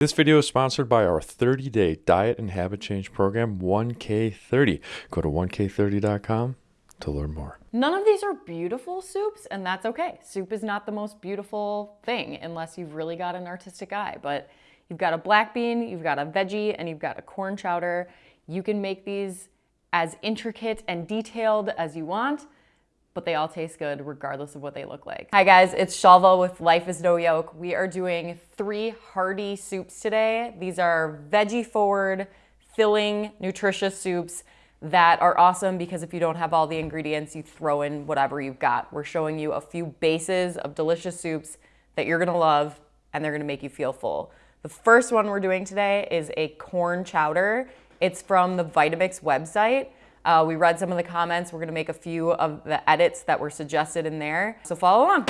This video is sponsored by our 30-day diet and habit change program, 1K30. Go to 1K30.com to learn more. None of these are beautiful soups, and that's okay. Soup is not the most beautiful thing unless you've really got an artistic eye, but you've got a black bean, you've got a veggie, and you've got a corn chowder. You can make these as intricate and detailed as you want but they all taste good regardless of what they look like. Hi guys, it's Shalva with Life is No Yoke. We are doing three hearty soups today. These are veggie forward, filling, nutritious soups that are awesome because if you don't have all the ingredients, you throw in whatever you've got. We're showing you a few bases of delicious soups that you're gonna love and they're gonna make you feel full. The first one we're doing today is a corn chowder. It's from the Vitamix website. Uh, we read some of the comments. We're gonna make a few of the edits that were suggested in there. So follow along.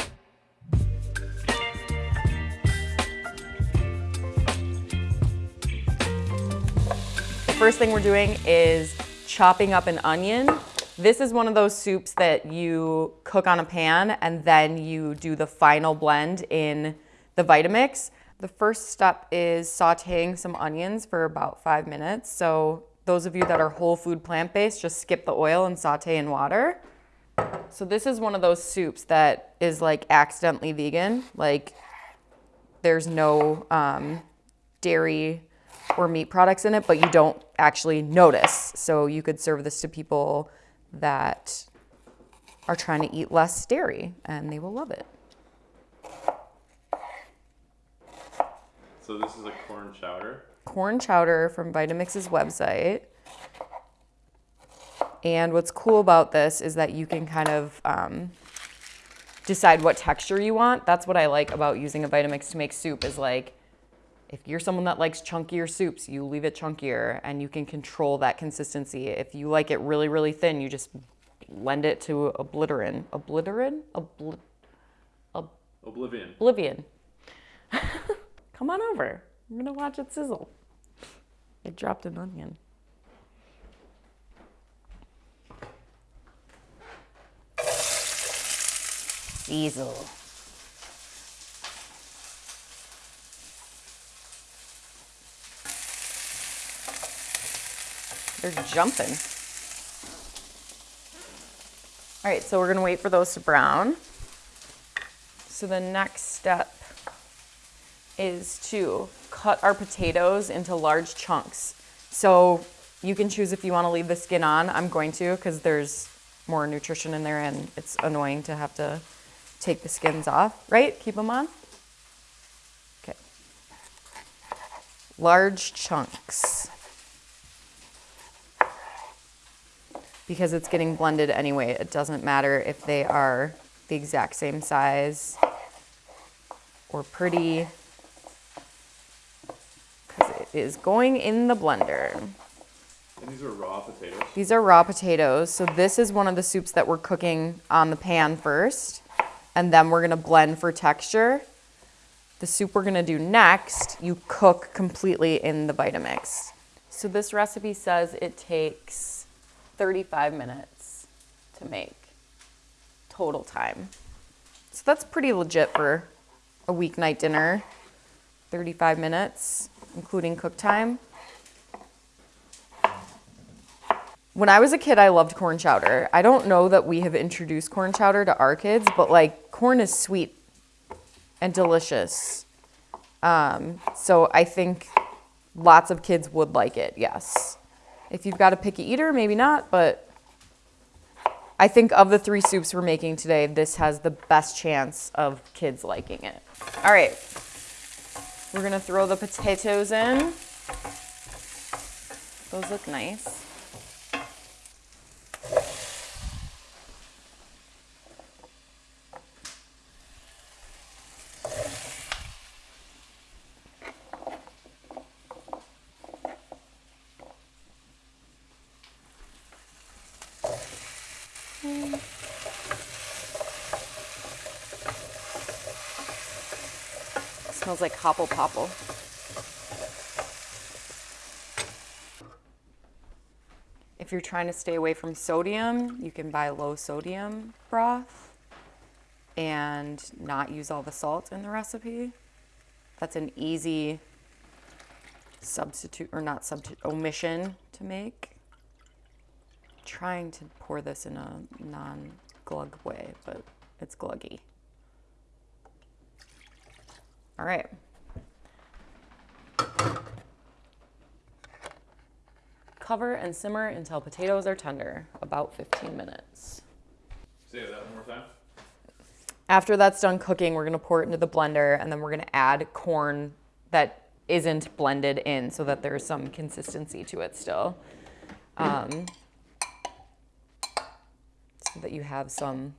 The first thing we're doing is chopping up an onion. This is one of those soups that you cook on a pan and then you do the final blend in the Vitamix. The first step is sauteing some onions for about five minutes. So those of you that are whole food plant-based, just skip the oil and saute in water. So this is one of those soups that is like accidentally vegan. Like there's no um, dairy or meat products in it, but you don't actually notice. So you could serve this to people that are trying to eat less dairy and they will love it. So this is a corn chowder? Corn chowder from Vitamix's website. And what's cool about this is that you can kind of um, decide what texture you want. That's what I like about using a Vitamix to make soup is like, if you're someone that likes chunkier soups, you leave it chunkier and you can control that consistency. If you like it really, really thin, you just lend it to obliterin. Obliterin? Obli Ob Oblivion. Oblivion. Come on over. I'm gonna watch it sizzle. It dropped an onion. Sizzle. They're jumping. All right, so we're gonna wait for those to brown. So the next step is to cut our potatoes into large chunks. So you can choose if you want to leave the skin on. I'm going to because there's more nutrition in there and it's annoying to have to take the skins off, right? Keep them on. Okay. Large chunks. Because it's getting blended anyway, it doesn't matter if they are the exact same size or pretty is going in the blender. And these are raw potatoes? These are raw potatoes. So this is one of the soups that we're cooking on the pan first. And then we're gonna blend for texture. The soup we're gonna do next, you cook completely in the Vitamix. So this recipe says it takes 35 minutes to make total time. So that's pretty legit for a weeknight dinner, 35 minutes including cook time. When I was a kid, I loved corn chowder. I don't know that we have introduced corn chowder to our kids, but like corn is sweet and delicious. Um, so I think lots of kids would like it, yes. If you've got a picky eater, maybe not, but I think of the three soups we're making today, this has the best chance of kids liking it. All right, we're gonna throw the potatoes in. Those look nice. Hmm. Smells like hopple popple. If you're trying to stay away from sodium, you can buy low sodium broth and not use all the salt in the recipe. That's an easy substitute or not substitute omission to make. Trying to pour this in a non-glug way, but it's gluggy. All right. Cover and simmer until potatoes are tender, about 15 minutes. Say that one more time. After that's done cooking, we're gonna pour it into the blender and then we're gonna add corn that isn't blended in so that there's some consistency to it still. Um, so that you have some,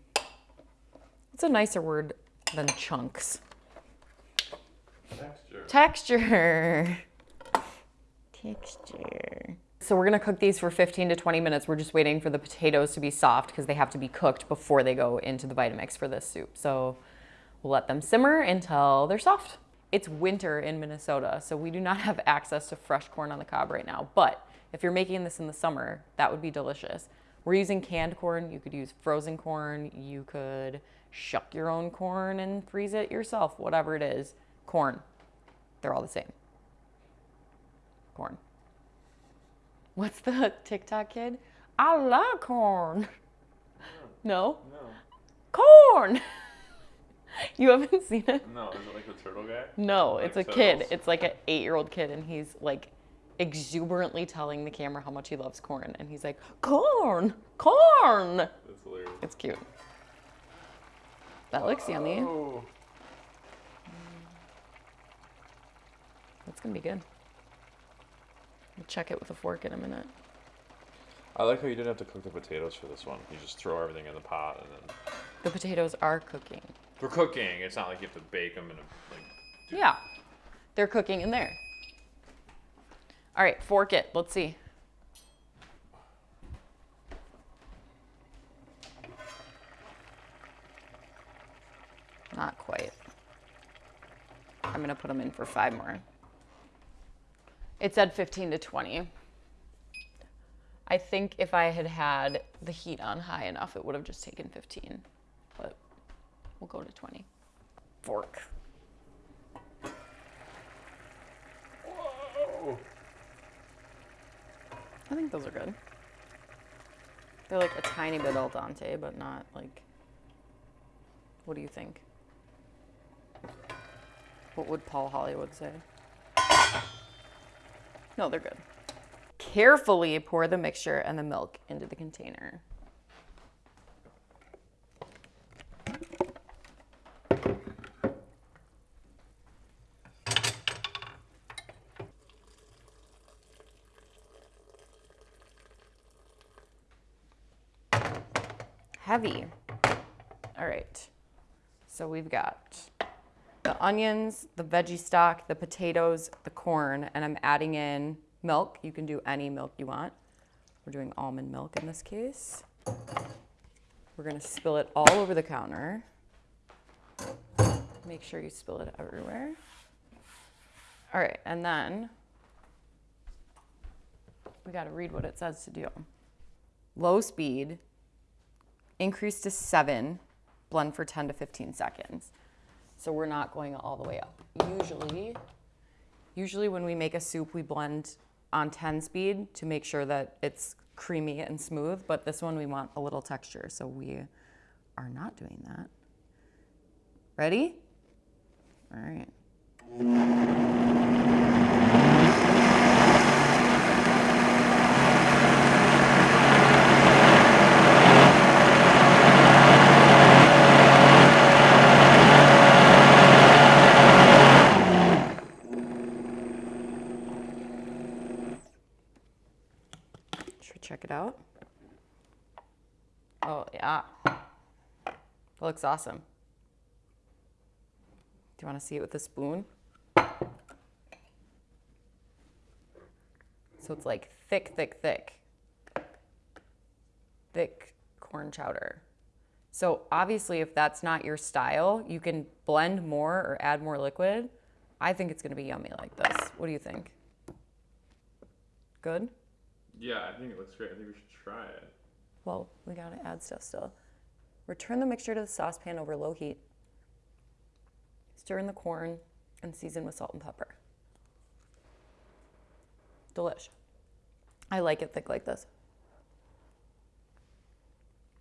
it's a nicer word than chunks. Texture. Texture. Texture. So we're gonna cook these for 15 to 20 minutes. We're just waiting for the potatoes to be soft because they have to be cooked before they go into the Vitamix for this soup. So we'll let them simmer until they're soft. It's winter in Minnesota, so we do not have access to fresh corn on the cob right now. But if you're making this in the summer, that would be delicious. We're using canned corn. You could use frozen corn. You could shuck your own corn and freeze it yourself, whatever it is. Corn. They're all the same. Corn. What's the TikTok kid? I love corn. No? No. Corn! you haven't seen it? No, is it like the turtle guy? No, Like it's a kid. It's like an eight year old kid, and he's like exuberantly telling the camera how much he loves corn. And he's like, Corn! Corn! That's hilarious. It's cute. That looks yummy. Oh. That's gonna be good. We'll check it with a fork in a minute. I like how you didn't have to cook the potatoes for this one. You just throw everything in the pot and then. The potatoes are cooking. They're cooking, it's not like you have to bake them in a like. Yeah, they're cooking in there. All right, fork it. Let's see. Not quite. I'm gonna put them in for five more. It said 15 to 20. I think if I had had the heat on high enough, it would have just taken 15, but we'll go to 20. Fork. Whoa. I think those are good. They're like a tiny bit al dente, but not like. What do you think? What would Paul Hollywood say? No, they're good. Carefully pour the mixture and the milk into the container. Heavy. All right. So we've got the onions, the veggie stock, the potatoes, the corn, and I'm adding in milk. You can do any milk you want. We're doing almond milk in this case. We're gonna spill it all over the counter. Make sure you spill it everywhere. All right, and then we gotta read what it says to do. Low speed, increase to seven, blend for 10 to 15 seconds. So we're not going all the way up. Usually, usually when we make a soup, we blend on 10 speed to make sure that it's creamy and smooth, but this one we want a little texture, so we are not doing that. Ready? All right. Should we check it out? Oh, yeah. Looks awesome. Do you want to see it with a spoon? So it's like thick, thick, thick. Thick corn chowder. So obviously, if that's not your style, you can blend more or add more liquid. I think it's going to be yummy like this. What do you think? Good? Yeah, I think it looks great. I think we should try it. Well, we gotta add stuff still. Return the mixture to the saucepan over low heat. Stir in the corn and season with salt and pepper. Delish. I like it thick like this.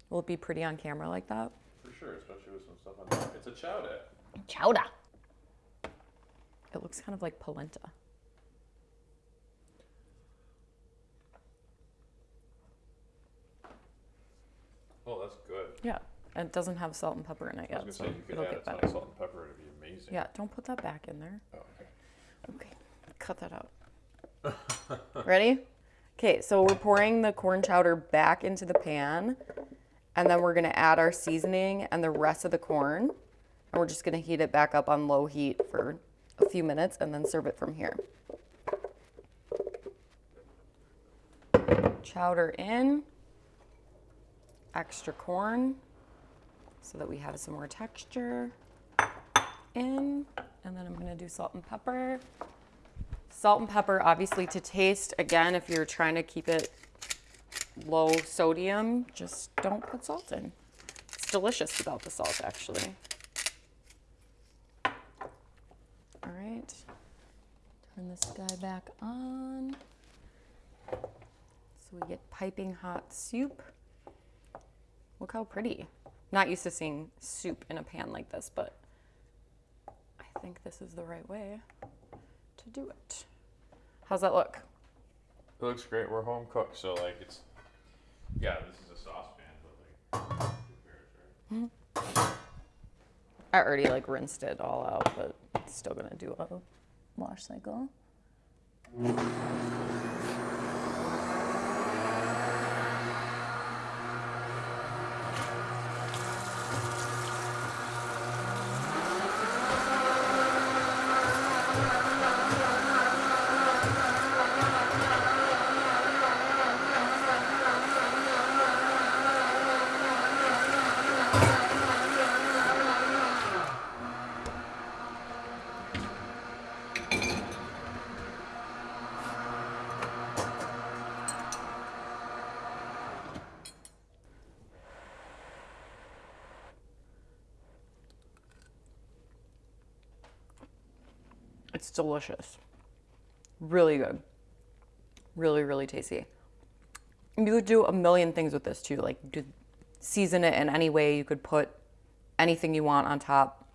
Will it be pretty on camera like that? For sure, especially with some stuff on top. It's a chowder. Chowder. It looks kind of like polenta. That's good. Yeah, and it doesn't have salt and pepper in it yet, so gonna say you could it'll get better. salt and pepper. It'd be amazing. Yeah, don't put that back in there. Oh, okay. Okay, cut that out. Ready? Okay, so we're pouring the corn chowder back into the pan, and then we're gonna add our seasoning and the rest of the corn, and we're just gonna heat it back up on low heat for a few minutes and then serve it from here. Chowder in, extra corn, so that we have some more texture in, and then I'm gonna do salt and pepper. Salt and pepper, obviously to taste. Again, if you're trying to keep it low sodium, just don't put salt in. It's delicious without the salt, actually. All right, turn this guy back on. So we get piping hot soup. Look how pretty. Not used to seeing soup in a pan like this, but I think this is the right way to do it. How's that look? It looks great. We're home cooked, so like it's. Yeah, this is a saucepan, but like. right? I already like rinsed it all out, but it's still gonna do a wash cycle. It's delicious. Really good. Really, really tasty. You could do a million things with this too. Like season it in any way. You could put anything you want on top.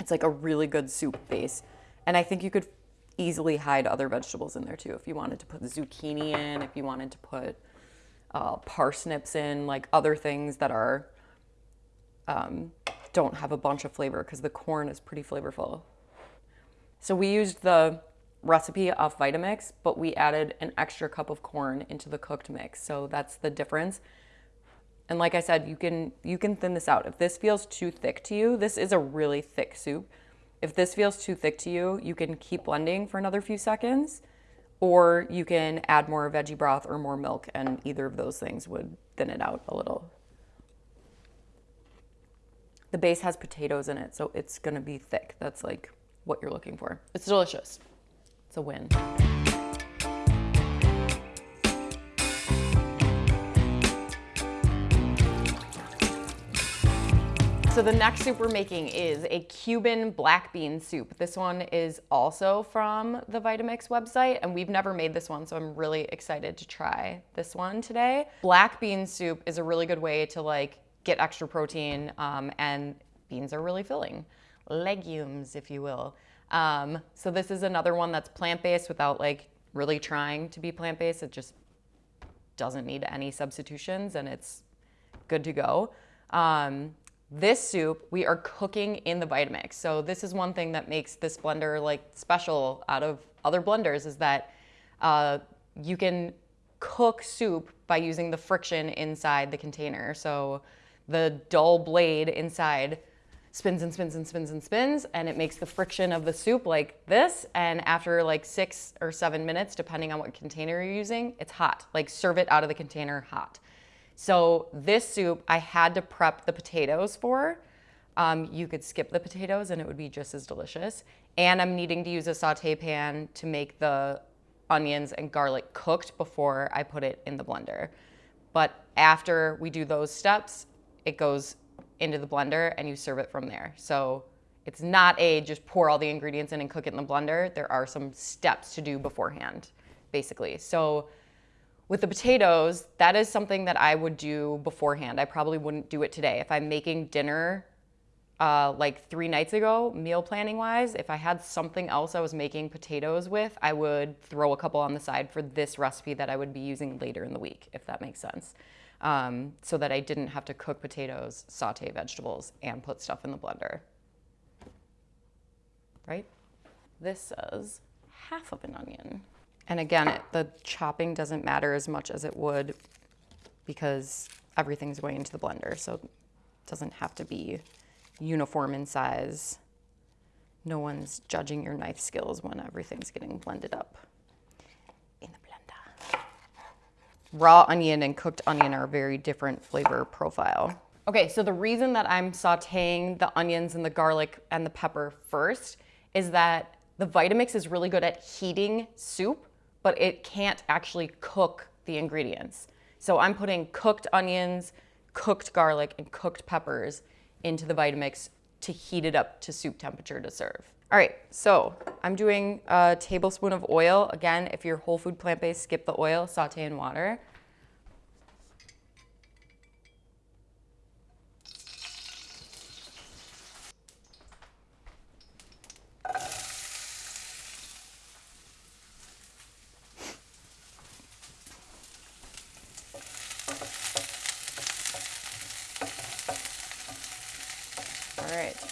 It's like a really good soup base. And I think you could easily hide other vegetables in there too. If you wanted to put zucchini in, if you wanted to put uh, parsnips in, like other things that are um, don't have a bunch of flavor because the corn is pretty flavorful. So we used the recipe off Vitamix, but we added an extra cup of corn into the cooked mix. So that's the difference. And like I said, you can you can thin this out. If this feels too thick to you, this is a really thick soup. If this feels too thick to you, you can keep blending for another few seconds or you can add more veggie broth or more milk and either of those things would thin it out a little. The base has potatoes in it, so it's to be thick. That's like what you're looking for. It's delicious. It's a win. So the next soup we're making is a Cuban black bean soup. This one is also from the Vitamix website and we've never made this one, so I'm really excited to try this one today. Black bean soup is a really good way to like get extra protein um, and beans are really filling. Legumes, if you will. Um, so this is another one that's plant-based without like really trying to be plant-based. It just doesn't need any substitutions and it's good to go. Um, this soup we are cooking in the Vitamix. So this is one thing that makes this blender like special out of other blenders is that uh, you can cook soup by using the friction inside the container. So the dull blade inside spins and spins and spins and spins and it makes the friction of the soup like this. And after like six or seven minutes depending on what container you're using it's hot. Like serve it out of the container hot. So this soup I had to prep the potatoes for. Um, you could skip the potatoes and it would be just as delicious. And I'm needing to use a saute pan to make the onions and garlic cooked before I put it in the blender. But after we do those steps it goes into the blender and you serve it from there. So it's not a just pour all the ingredients in and cook it in the blender. There are some steps to do beforehand basically. So with the potatoes, that is something that I would do beforehand. I probably wouldn't do it today. If I'm making dinner uh, like three nights ago, meal planning wise, if I had something else I was making potatoes with, I would throw a couple on the side for this recipe that I would be using later in the week, if that makes sense. Um, so that I didn't have to cook potatoes, saute vegetables, and put stuff in the blender. Right? This says half of an onion. And again, it, the chopping doesn't matter as much as it would because everything's going into the blender. So it doesn't have to be uniform in size. No one's judging your knife skills when everything's getting blended up in the blender. Raw onion and cooked onion are a very different flavor profile. Okay, so the reason that I'm sauteing the onions and the garlic and the pepper first is that the Vitamix is really good at heating soup but it can't actually cook the ingredients. So I'm putting cooked onions, cooked garlic, and cooked peppers into the Vitamix to heat it up to soup temperature to serve. All right, so I'm doing a tablespoon of oil. Again, if you're whole food plant-based, skip the oil, saute in water.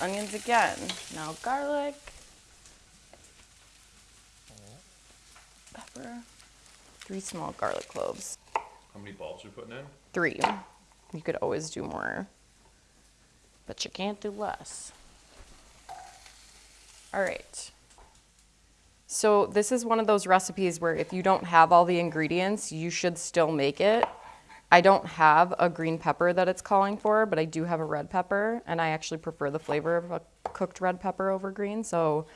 onions again. Now garlic, pepper, three small garlic cloves. How many bulbs are you putting in? Three. You could always do more, but you can't do less. All right. So this is one of those recipes where if you don't have all the ingredients, you should still make it I don't have a green pepper that it's calling for, but I do have a red pepper, and I actually prefer the flavor of a cooked red pepper over green, so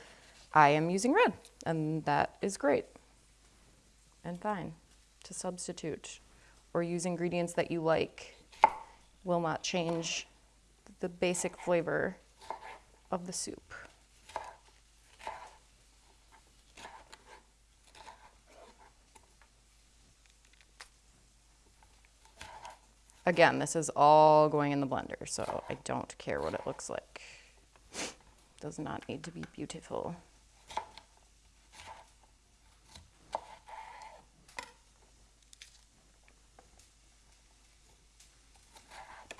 I am using red, and that is great and fine to substitute or use ingredients that you like will not change the basic flavor of the soup. Again, this is all going in the blender, so I don't care what it looks like. Does not need to be beautiful.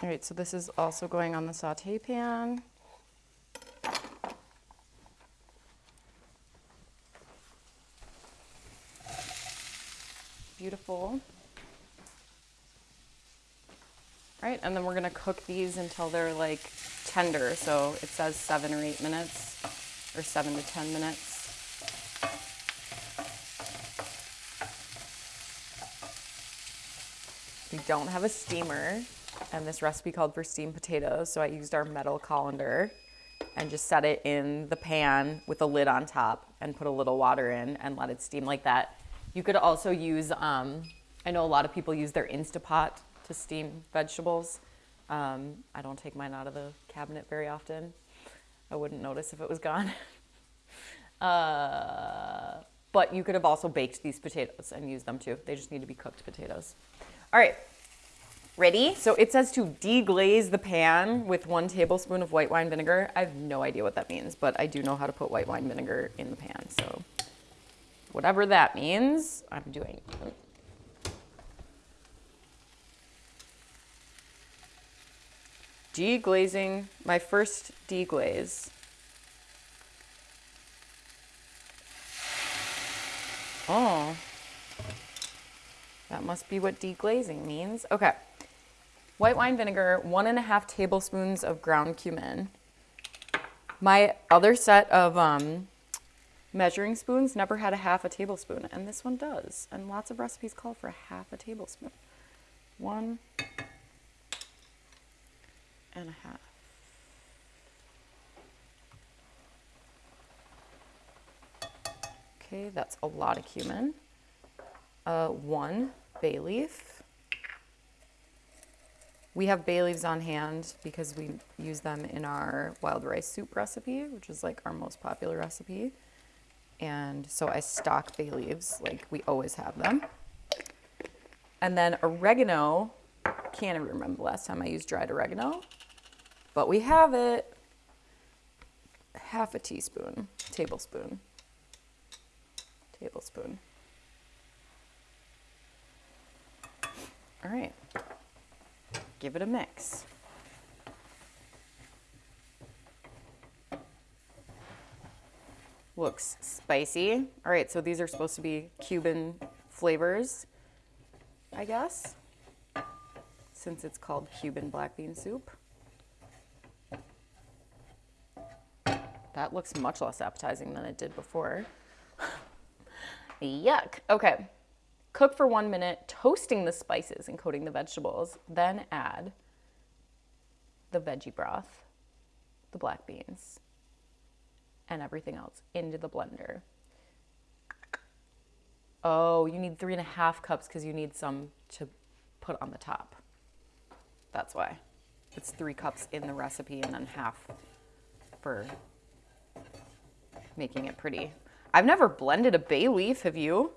All right, so this is also going on the saute pan. Beautiful right? And then we're gonna cook these until they're like tender. So it says seven or eight minutes or seven to 10 minutes. We don't have a steamer and this recipe called for steamed potatoes. So I used our metal colander and just set it in the pan with a lid on top and put a little water in and let it steam like that. You could also use, um, I know a lot of people use their Instapot to steam vegetables. Um, I don't take mine out of the cabinet very often. I wouldn't notice if it was gone. uh, but you could have also baked these potatoes and used them too. They just need to be cooked potatoes. All right, ready? So it says to deglaze the pan with one tablespoon of white wine vinegar. I have no idea what that means, but I do know how to put white wine vinegar in the pan. So whatever that means, I'm doing. Deglazing, my first deglaze. Oh, that must be what deglazing means. Okay, white wine vinegar, one and a half tablespoons of ground cumin. My other set of um, measuring spoons never had a half a tablespoon, and this one does. And lots of recipes call for a half a tablespoon. One, and a half. Okay, that's a lot of cumin. Uh, one bay leaf. We have bay leaves on hand because we use them in our wild rice soup recipe, which is like our most popular recipe. And so I stock bay leaves like we always have them. And then oregano, can't even remember the last time I used dried oregano, but we have it. Half a teaspoon, tablespoon, tablespoon. All right, give it a mix. Looks spicy. All right, so these are supposed to be Cuban flavors, I guess, since it's called Cuban black bean soup. That looks much less appetizing than it did before. Yuck. Okay. Cook for one minute, toasting the spices and coating the vegetables. Then add the veggie broth, the black beans, and everything else into the blender. Oh, you need three and a half cups because you need some to put on the top. That's why. It's three cups in the recipe and then half for making it pretty. I've never blended a bay leaf, have you?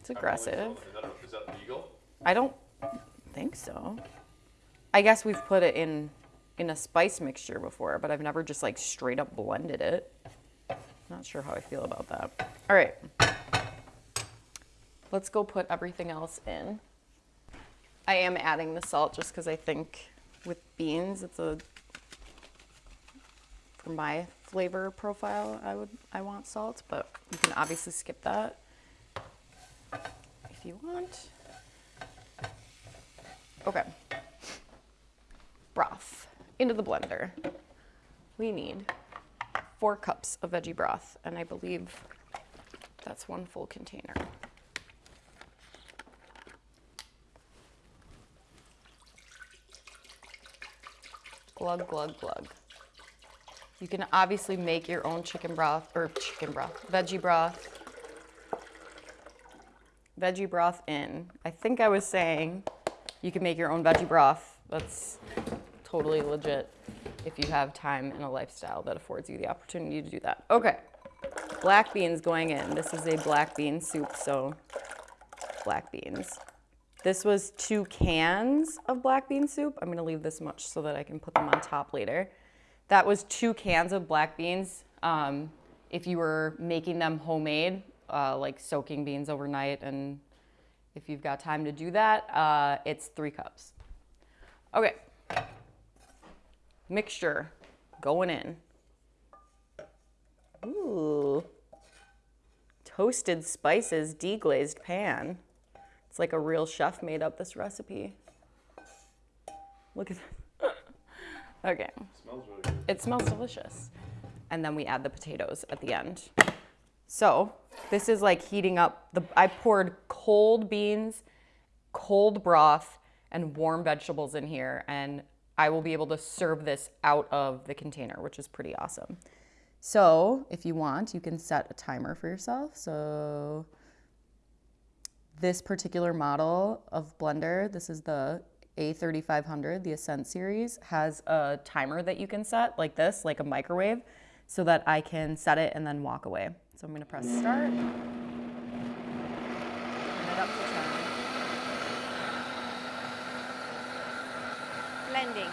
It's aggressive. Is that legal? I don't think so. I guess we've put it in in a spice mixture before, but I've never just like straight up blended it. Not sure how I feel about that. All right. Let's go put everything else in. I am adding the salt just because I think with beans it's a for my flavor profile I would I want salt, but you can obviously skip that if you want. Okay. Broth into the blender. We need four cups of veggie broth, and I believe that's one full container. Glug, glug, glug. You can obviously make your own chicken broth, or chicken broth, veggie broth. Veggie broth in. I think I was saying you can make your own veggie broth. That's totally legit if you have time and a lifestyle that affords you the opportunity to do that. Okay, black beans going in. This is a black bean soup, so black beans. This was two cans of black bean soup. I'm gonna leave this much so that I can put them on top later. That was two cans of black beans. Um, if you were making them homemade, uh, like soaking beans overnight, and if you've got time to do that, uh, it's three cups. Okay, mixture going in. Ooh, toasted spices, deglazed pan. It's like a real chef made up this recipe. Look at that. okay. smells really good. It smells delicious. And then we add the potatoes at the end. So this is like heating up the, I poured cold beans, cold broth, and warm vegetables in here. And I will be able to serve this out of the container, which is pretty awesome. So if you want, you can set a timer for yourself. So this particular model of blender, this is the A3500, the Ascent series, has a timer that you can set like this, like a microwave, so that I can set it and then walk away. So I'm gonna press start. Turn it up to 10. Blending.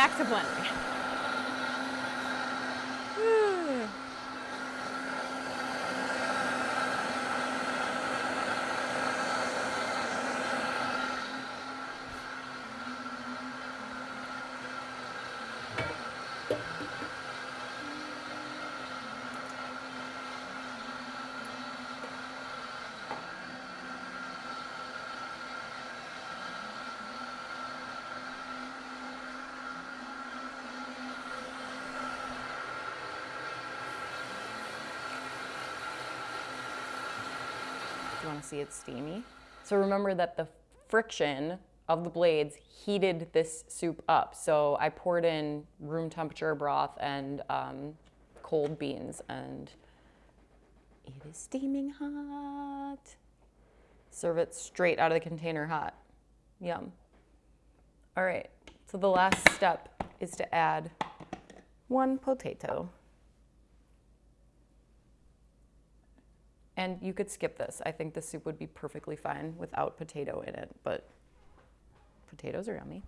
Back to blending. To see it's steamy? So remember that the friction of the blades heated this soup up. So I poured in room temperature broth and um, cold beans and it is steaming hot. Serve it straight out of the container hot. Yum. All right, so the last step is to add one potato. And you could skip this. I think the soup would be perfectly fine without potato in it, but potatoes are yummy.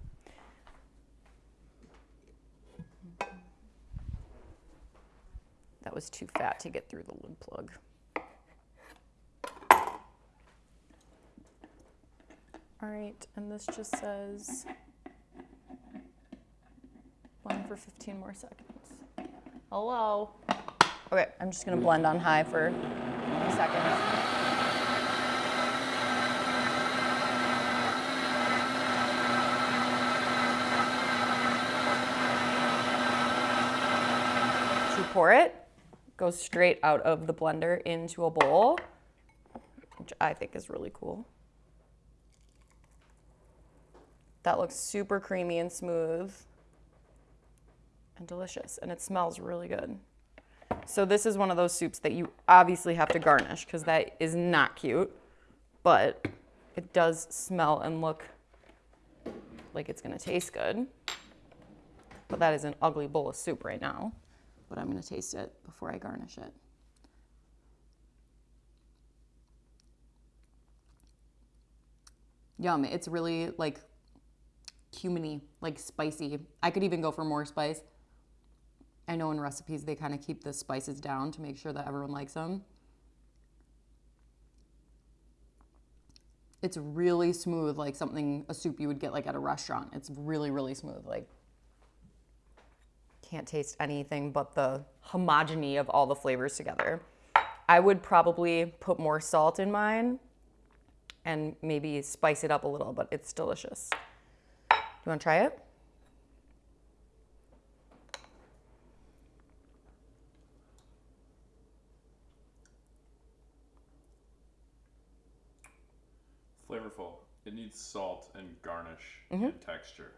That was too fat to get through the lid plug. All right, and this just says blend for 15 more seconds. Hello. Okay, I'm just gonna blend on high for a second. To pour it, goes straight out of the blender into a bowl, which I think is really cool. That looks super creamy and smooth and delicious, and it smells really good. So this is one of those soups that you obviously have to garnish because that is not cute, but it does smell and look like it's gonna taste good. But that is an ugly bowl of soup right now, but I'm gonna taste it before I garnish it. Yum, it's really like cuminy, like spicy. I could even go for more spice. I know in recipes they kind of keep the spices down to make sure that everyone likes them. It's really smooth, like something, a soup you would get like at a restaurant. It's really, really smooth. Like, can't taste anything but the homogeny of all the flavors together. I would probably put more salt in mine and maybe spice it up a little, but it's delicious. You wanna try it? Flavorful. It needs salt and garnish Mm-hmm. and texture.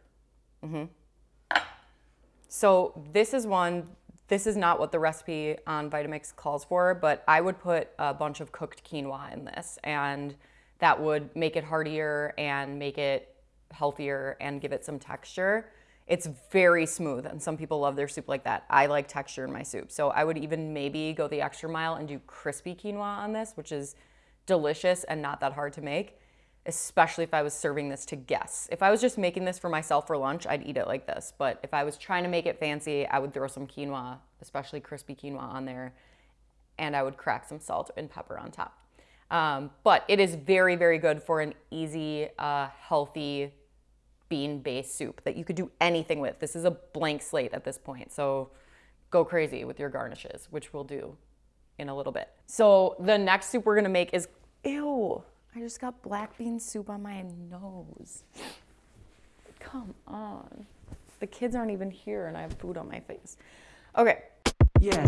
So this is one, this is not what the recipe on Vitamix calls for, but I would put a bunch of cooked quinoa in this and that would make it heartier and make it healthier and give it some texture. It's very smooth and some people love their soup like that. I like texture in my soup. So I would even maybe go the extra mile and do crispy quinoa on this, which is delicious and not that hard to make especially if I was serving this to guests. If I was just making this for myself for lunch, I'd eat it like this. But if I was trying to make it fancy, I would throw some quinoa, especially crispy quinoa on there, and I would crack some salt and pepper on top. Um, but it is very, very good for an easy, uh, healthy bean-based soup that you could do anything with. This is a blank slate at this point, so go crazy with your garnishes, which we'll do in a little bit. So the next soup we're gonna make is, ew, I just got black bean soup on my nose. Come on. The kids aren't even here and I have food on my face. Okay, Yeah.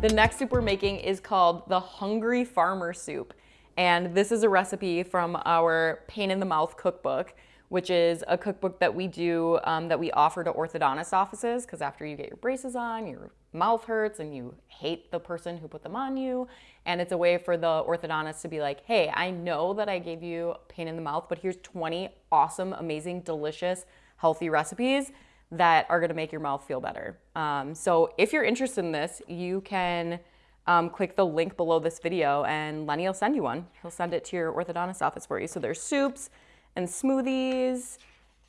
The next soup we're making is called the Hungry Farmer Soup. And this is a recipe from our Pain in the Mouth cookbook, which is a cookbook that we do, um, that we offer to orthodontist offices, because after you get your braces on, your mouth hurts and you hate the person who put them on you. And it's a way for the orthodontist to be like, hey, I know that I gave you pain in the mouth, but here's 20 awesome, amazing, delicious, healthy recipes that are gonna make your mouth feel better. Um, so if you're interested in this, you can um, click the link below this video and Lenny will send you one. He'll send it to your orthodontist office for you. So there's soups and smoothies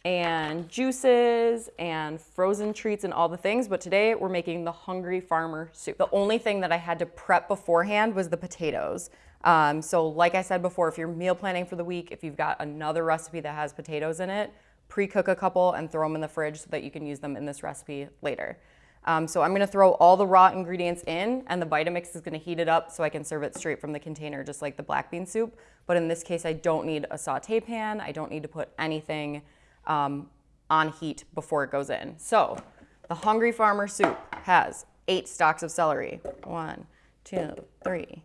and juices and frozen treats and all the things. But today we're making the Hungry Farmer soup. The only thing that I had to prep beforehand was the potatoes. Um, so like I said before, if you're meal planning for the week, if you've got another recipe that has potatoes in it, pre-cook a couple and throw them in the fridge so that you can use them in this recipe later. Um, so I'm gonna throw all the raw ingredients in and the Vitamix is gonna heat it up so I can serve it straight from the container, just like the black bean soup. But in this case, I don't need a saute pan. I don't need to put anything um, on heat before it goes in. So the Hungry Farmer soup has eight stalks of celery. One, two, three,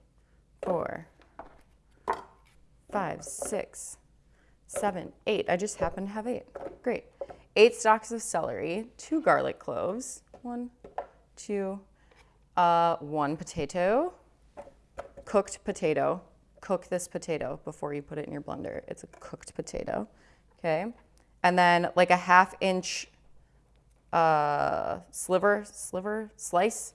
four, five, six, seven, eight. I just happen to have eight. Great. Eight stalks of celery, two garlic cloves, one, two, uh, one potato, cooked potato. Cook this potato before you put it in your blender. It's a cooked potato. Okay. And then like a half inch uh, sliver, sliver, slice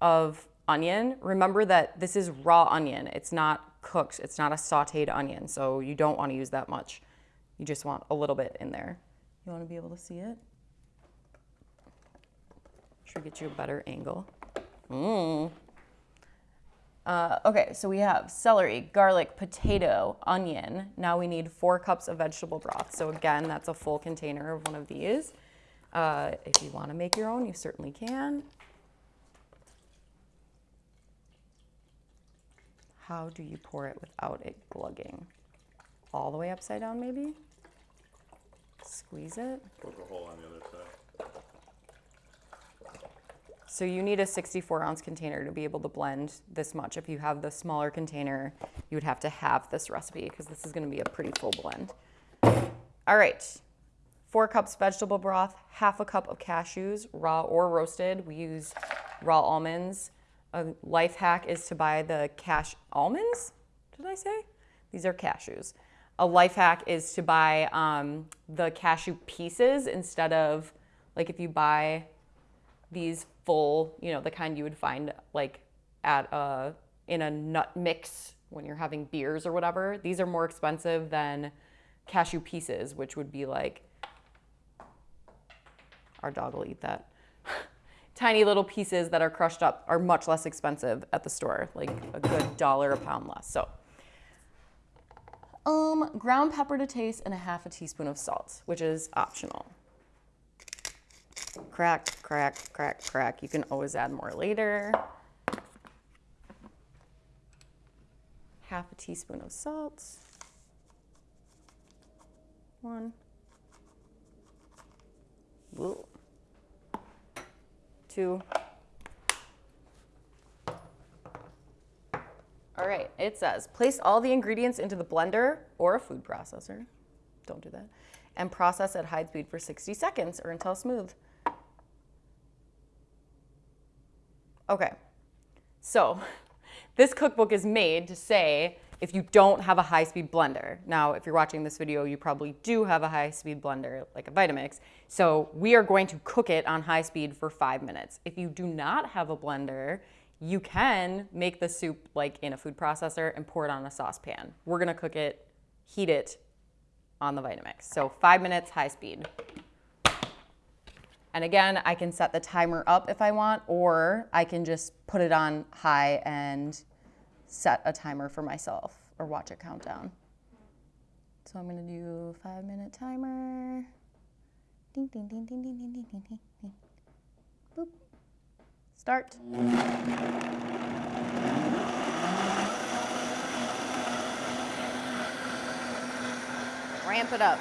of onion. Remember that this is raw onion. It's not cooked. It's not a sauteed onion. So you don't want to use that much. You just want a little bit in there. You want to be able to see it? Should get you a better angle. Mmm. Uh, okay, so we have celery, garlic, potato, onion. Now we need four cups of vegetable broth. So again, that's a full container of one of these. Uh, if you want to make your own, you certainly can. How do you pour it without it glugging? All the way upside down, maybe? Squeeze it. Poke a hole on the other side. So you need a 64 ounce container to be able to blend this much. If you have the smaller container, you would have to have this recipe because this is going to be a pretty full blend. All right, four cups vegetable broth, half a cup of cashews, raw or roasted. We use raw almonds. A life hack is to buy the cash almonds. Did I say? These are cashews. A life hack is to buy um, the cashew pieces instead of like if you buy these full, you know, the kind you would find like at a in a nut mix when you're having beers or whatever. These are more expensive than cashew pieces, which would be like our dog will eat that. Tiny little pieces that are crushed up are much less expensive at the store, like a good dollar a pound less. So, um, ground pepper to taste and a half a teaspoon of salt, which is optional crack, crack, crack, crack. You can always add more later. Half a teaspoon of salt. One. Whoa. Two. All right, it says place all the ingredients into the blender or a food processor. Don't do that. And process at high speed for 60 seconds or until smooth. Okay, so this cookbook is made to say if you don't have a high-speed blender. Now, if you're watching this video, you probably do have a high-speed blender like a Vitamix. So we are going to cook it on high speed for five minutes. If you do not have a blender, you can make the soup like in a food processor and pour it on a saucepan. We're gonna cook it, heat it on the Vitamix. So five minutes, high speed. And again, I can set the timer up if I want, or I can just put it on high and set a timer for myself or watch a countdown. So I'm gonna do five minute timer. Ding, ding, ding, ding, ding, ding, ding, ding, ding. Boop. Start. Ramp it up.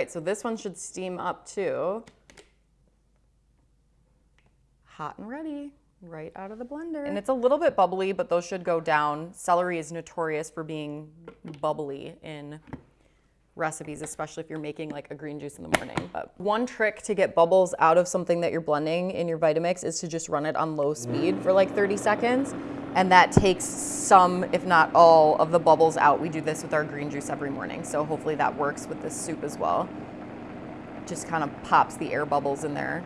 Right, so this one should steam up too. Hot and ready, right out of the blender. And it's a little bit bubbly, but those should go down. Celery is notorious for being bubbly in recipes, especially if you're making like a green juice in the morning. But one trick to get bubbles out of something that you're blending in your Vitamix is to just run it on low speed for like 30 seconds. And that takes some, if not all, of the bubbles out. We do this with our green juice every morning. So hopefully that works with this soup as well. Just kind of pops the air bubbles in there.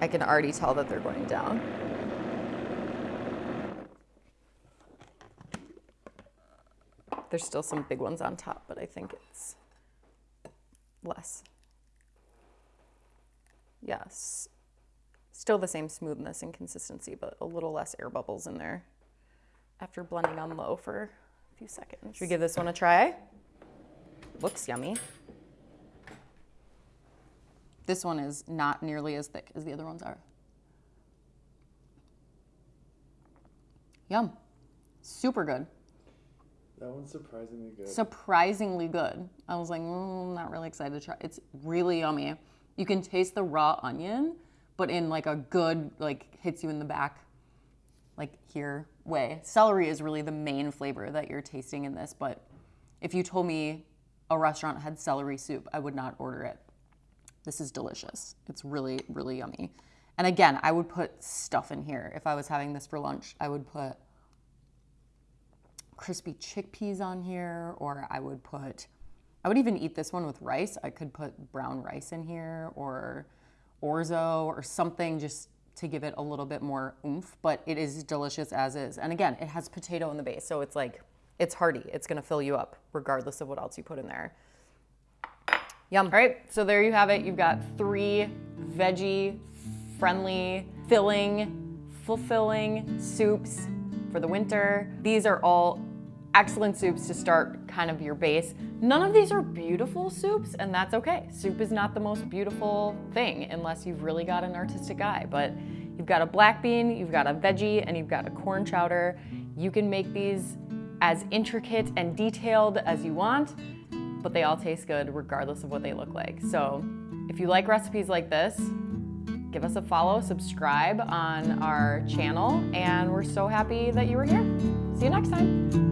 I can already tell that they're going down. There's still some big ones on top, but I think it's less. Yes. Still the same smoothness and consistency, but a little less air bubbles in there after blending on low for a few seconds. Should we give this one a try? Looks yummy. This one is not nearly as thick as the other ones are. Yum. Super good. That one's surprisingly good. Surprisingly good. I was like, mm, I'm not really excited to try. It's really yummy. You can taste the raw onion, but in like a good, like hits you in the back, like here way. Celery is really the main flavor that you're tasting in this, but if you told me a restaurant had celery soup, I would not order it. This is delicious. It's really, really yummy. And again, I would put stuff in here. If I was having this for lunch, I would put crispy chickpeas on here, or I would put, I would even eat this one with rice. I could put brown rice in here, or orzo, or something just to give it a little bit more oomph, but it is delicious as is. And again, it has potato in the base, so it's like, it's hearty. It's gonna fill you up regardless of what else you put in there. Yum. All right, so there you have it. You've got three veggie, friendly, filling, fulfilling soups for the winter. These are all excellent soups to start kind of your base. None of these are beautiful soups, and that's okay. Soup is not the most beautiful thing unless you've really got an artistic eye, but you've got a black bean, you've got a veggie, and you've got a corn chowder. You can make these as intricate and detailed as you want, but they all taste good regardless of what they look like. So if you like recipes like this, give us a follow, subscribe on our channel, and we're so happy that you were here. See you next time.